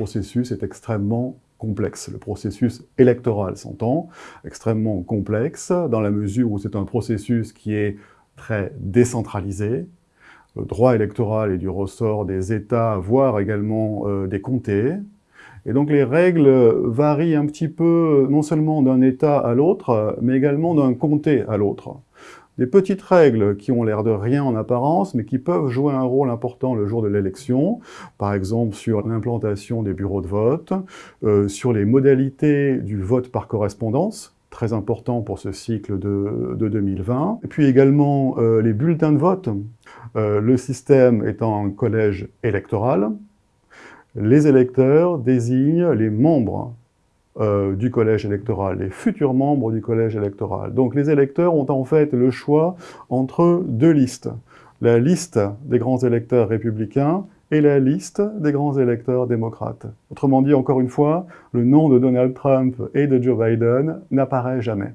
processus est extrêmement complexe. Le processus électoral s'entend, extrêmement complexe, dans la mesure où c'est un processus qui est très décentralisé. Le droit électoral est du ressort des États, voire également euh, des comtés. Et donc les règles varient un petit peu, non seulement d'un État à l'autre, mais également d'un comté à l'autre. Des petites règles qui ont l'air de rien en apparence, mais qui peuvent jouer un rôle important le jour de l'élection, par exemple sur l'implantation des bureaux de vote, euh, sur les modalités du vote par correspondance, très important pour ce cycle de, 2020. Et puis également euh, les bulletins de vote, euh, le système étant un collège électoral. Les électeurs désignent les membres euh, du collège électoral, les futurs membres du collège électoral. Donc les électeurs ont en fait le choix entre deux listes. La liste des grands électeurs républicains et la liste des grands électeurs démocrates. Autrement dit, encore une fois, le nom de Donald Trump et de Joe Biden n'apparaît jamais.